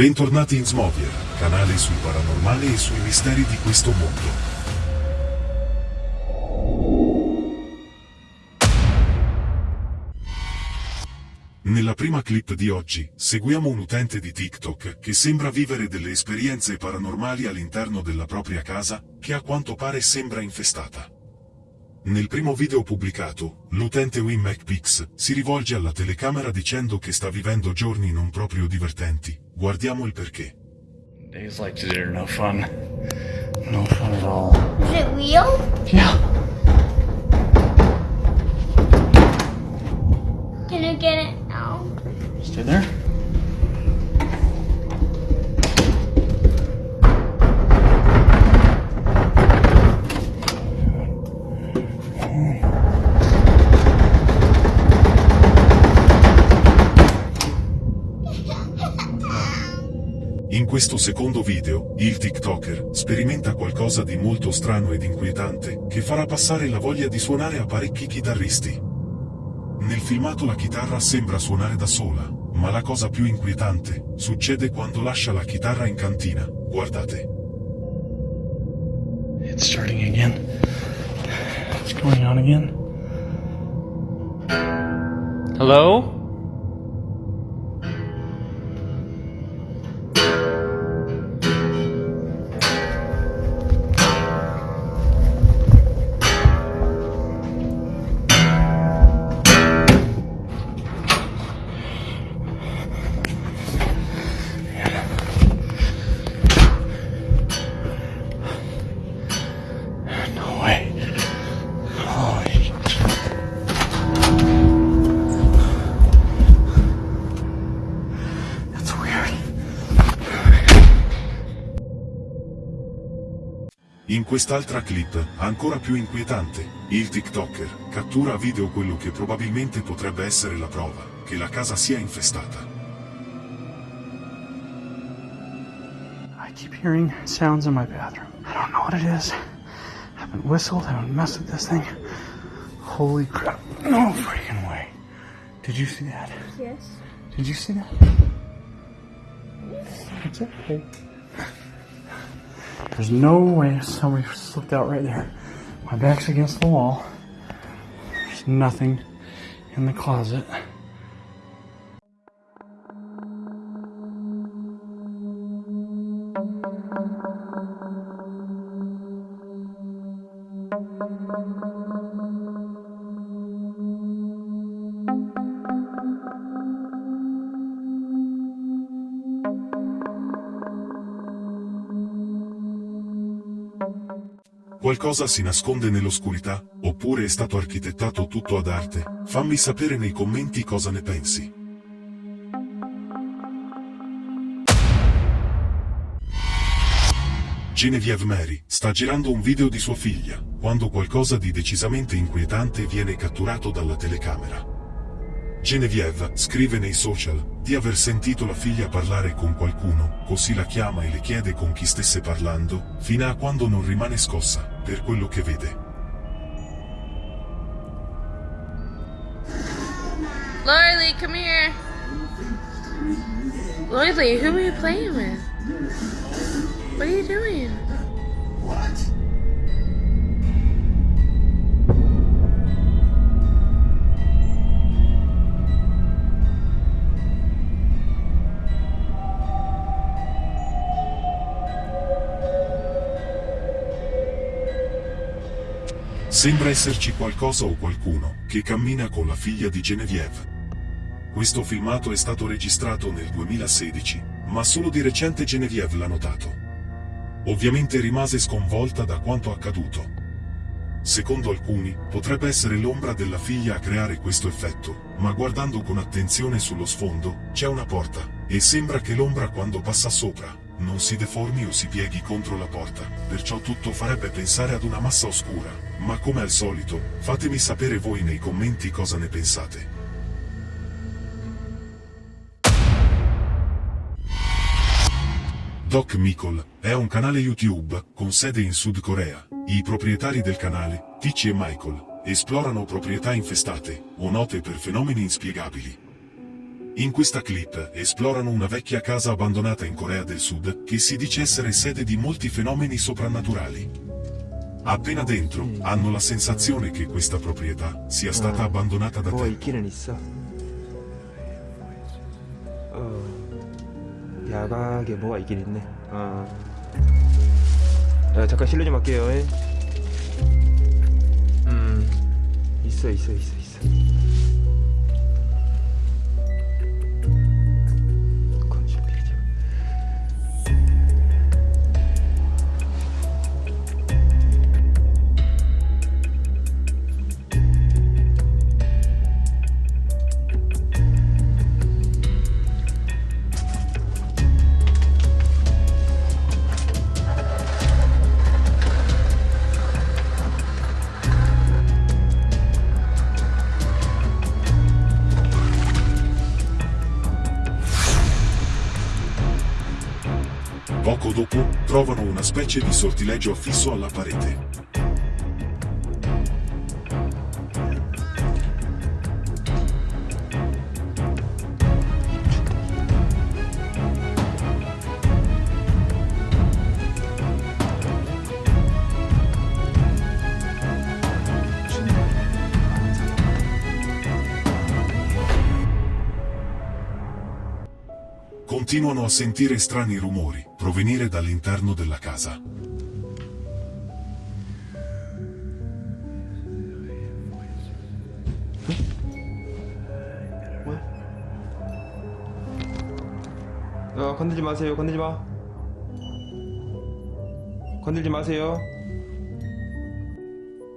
Bentornati in Smovier, canale sul paranormale e sui misteri di questo mondo. Nella prima clip di oggi, seguiamo un utente di TikTok che sembra vivere delle esperienze paranormali all'interno della propria casa, che a quanto pare sembra infestata. Nel primo video pubblicato, l'utente Wim McPix si rivolge alla telecamera dicendo che sta vivendo giorni non proprio divertenti. Guardiamo il perché. Days like today are no fun. No fun at all. Is it real? Yeah. Can you get it out? Stay there. Questo secondo video, il TikToker sperimenta qualcosa di molto strano ed inquietante, che farà passare la voglia di suonare a parecchi chitarristi. Nel filmato la chitarra sembra suonare da sola, ma la cosa più inquietante succede quando lascia la chitarra in cantina. Guardate. It's starting again. What's going on again? Hello? In quest'altra clip, ancora più inquietante, il TikToker cattura a video quello che probabilmente potrebbe essere la prova che la casa sia infestata. I keep hearing sounds in my bathroom. I don't know what it is. I haven't whistled, I haven't messed with this thing. Holy crap. No freaking way. Did you see that? Yes. Did you see that? It's okay. There's no way somebody slipped out right there. My back's against the wall. There's nothing in the closet. Qualcosa si nasconde nell'oscurità, oppure è stato architettato tutto ad arte? Fammi sapere nei commenti cosa ne pensi. Genevieve Mary sta girando un video di sua figlia, quando qualcosa di decisamente inquietante viene catturato dalla telecamera. Genevieve scrive nei social di aver sentito la figlia parlare con qualcuno, così la chiama e le chiede con chi stesse parlando, fino a quando non rimane scossa, per quello che vede. Lorelei, come here. Lorelei, who are you playing with? What are you doing? Sembra esserci qualcosa o qualcuno che cammina con la figlia di Genevieve. Questo filmato è stato registrato nel 2016, ma solo di recente Genevieve l'ha notato. Ovviamente rimase sconvolta da quanto accaduto. Secondo alcuni, potrebbe essere l'ombra della figlia a creare questo effetto, ma guardando con attenzione sullo sfondo, c'è una porta, e sembra che l'ombra quando passa sopra, non si deformi o si pieghi contro la porta, perciò tutto farebbe pensare ad una massa oscura, ma come al solito, fatemi sapere voi nei commenti cosa ne pensate. Doc Mikol è un canale YouTube con sede in Sud Corea. I proprietari del canale, Tici e Michael, esplorano proprietà infestate o note per fenomeni inspiegabili. In questa clip esplorano una vecchia casa abbandonata in Corea del Sud che si dice essere sede di molti fenomeni soprannaturali. Appena dentro hanno la sensazione che questa proprietà sia stata abbandonata da 뭐 trovano una specie di sortileggio affisso alla parete. Continuano a sentire strani rumori provenire dall'interno della casa. 어, 건들지 마세요. 건들지 마. 건들지 마세요.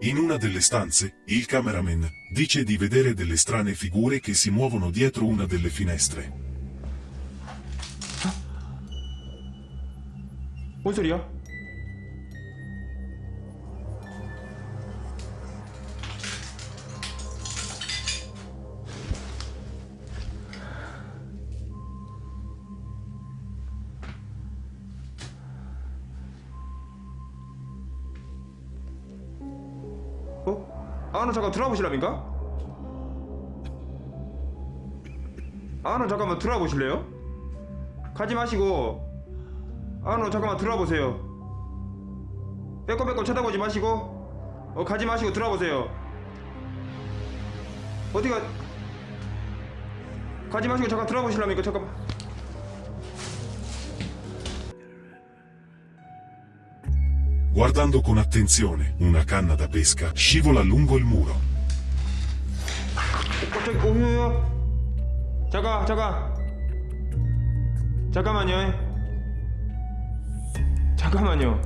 In una delle stanze, il cameraman dice di vedere delle strane figure che si muovono dietro una delle finestre. 뭔 소리야? 어? 아, 너 잠깐 들어와 보실랍니까? 아, 너 잠깐만 들어와 보실래요? 가지 마시고 아, 너 잠깐만 들어와 보세요. 빼꼼빼꼼 쳐다보지 마시고, 어, 가지 마시고 들어와 보세요. 어디가, 가지 마시고 잠깐 들어와 보실랍니까? 잠깐만. Guardando con attenzione, una canna da pesca scivola lungo il muro. 갑자기, 오유유. 잠깐, 잠깐. 잠깐만요. 잠깐만요.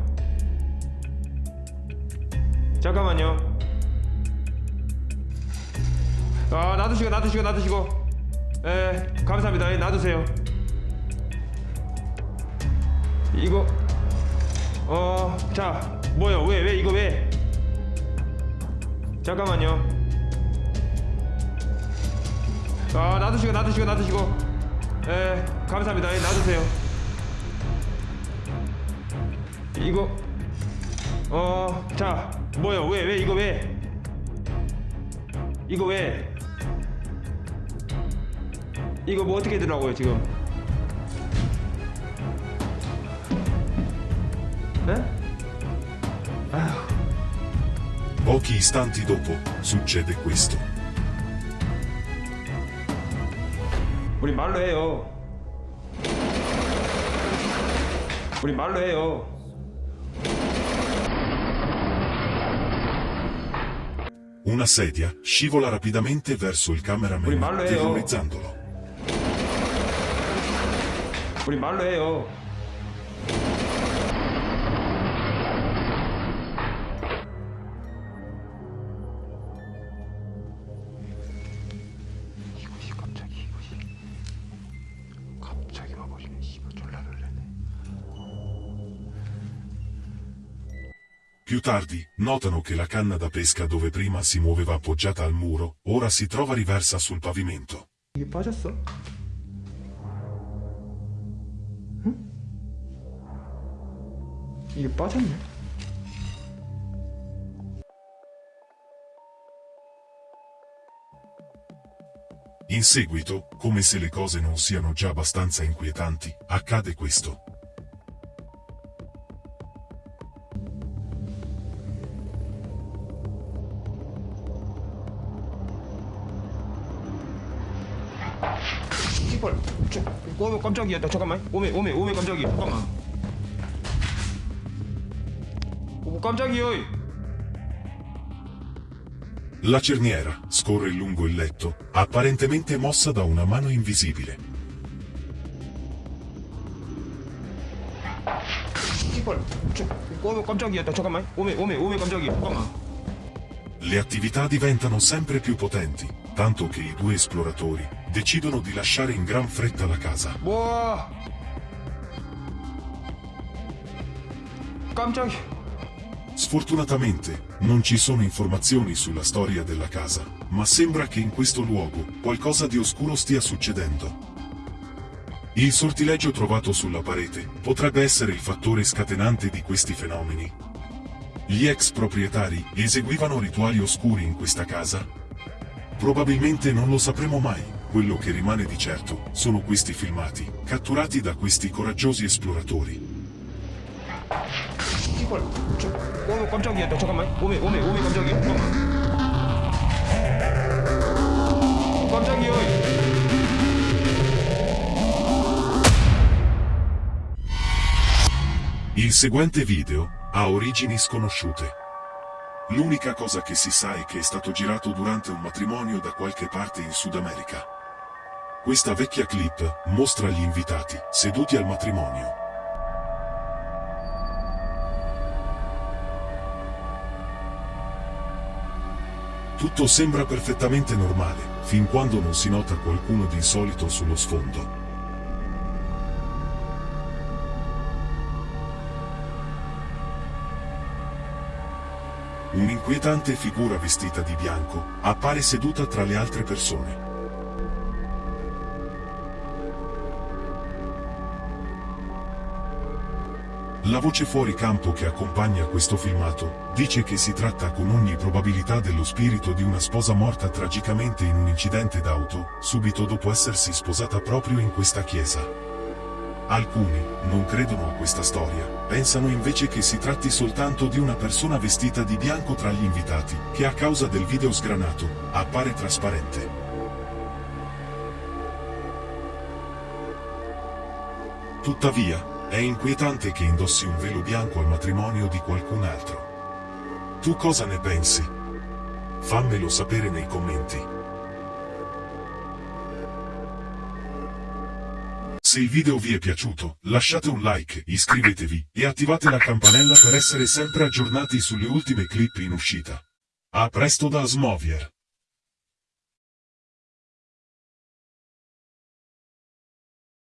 잠깐만요. 아, 놔두시고, 놔두시고, 놔두시고. 예, 감사합니다. 예, 놔두세요. 이거, 어, 자, 뭐요? 왜, 왜, 이거 왜? 잠깐만요. 아, 놔두시고, 놔두시고, 놔두시고. 예, 감사합니다. 예, 놔두세요. 이거 어, 자, 뭐요? 왜, 왜, 이거 왜? 이거 왜? 이거 뭐 어떻게 되라고요, 지금? 에? 아휴, Pochi istanti dopo, succede questo. 우리 말로 해요. 우리 말로 해요. Una sedia scivola rapidamente verso il cameraman, terrorizzandolo. 우 Più tardi, notano che la canna da pesca dove prima si muoveva appoggiata al muro, ora si trova riversa sul pavimento. You bottom? In seguito, come se le cose non siano già abbastanza inquietanti, accade questo. 깜짝이야 나 잠깐만 오메 오메 오메 깜짝이야 잠깐만 오 깜짝이야 La cerniera scorre lungo il letto, apparentemente mossa da una mano invisibile. 씨발 저, 어 깜짝이야 나 잠깐만 오메 오메 오메 깜짝이야 잠깐만 Le attività diventano sempre più potenti, tanto che i due esploratori decidono di lasciare in gran fretta la casa. Sfortunatamente, non ci sono informazioni sulla storia della casa, ma sembra che in questo luogo qualcosa di oscuro stia succedendo. Il sortileggio trovato sulla parete potrebbe essere il fattore scatenante di questi fenomeni. Gli ex proprietari eseguivano rituali oscuri in questa casa? Probabilmente non lo sapremo mai Quello che rimane di certo sono questi filmati, catturati da questi coraggiosi esploratori. 씨발 저, 어 깜짝이야 나 잠깐만 오메 오메 오메 깜짝이야 잠깐만 어, 깜짝이야 Il seguente video ha origini sconosciute. L'unica cosa che si sa è che è stato girato durante un matrimonio da qualche parte in Sud America. Questa vecchia clip mostra gli invitati seduti al matrimonio. Tutto sembra perfettamente normale, fin quando non si nota qualcuno di insolito sullo sfondo. Un'inquietante figura vestita di bianco appare seduta tra le altre persone. La voce fuori campo che accompagna questo filmato dice che si tratta con ogni probabilità dello spirito di una sposa morta tragicamente in un incidente d'auto, subito dopo essersi sposata proprio in questa chiesa. Alcuni non credono a questa storia, pensano invece che si tratti soltanto di una persona vestita di bianco tra gli invitati, che a causa del video sgranato, appare trasparente. Tuttavia, è inquietante che indossi un velo bianco al matrimonio di qualcun altro. Tu cosa ne pensi? Fammelo sapere nei commenti. Se il video vi è piaciuto, lasciate un like, iscrivetevi e attivate la campanella per essere sempre aggiornati sulle ultime clip in uscita. A presto da Smovier!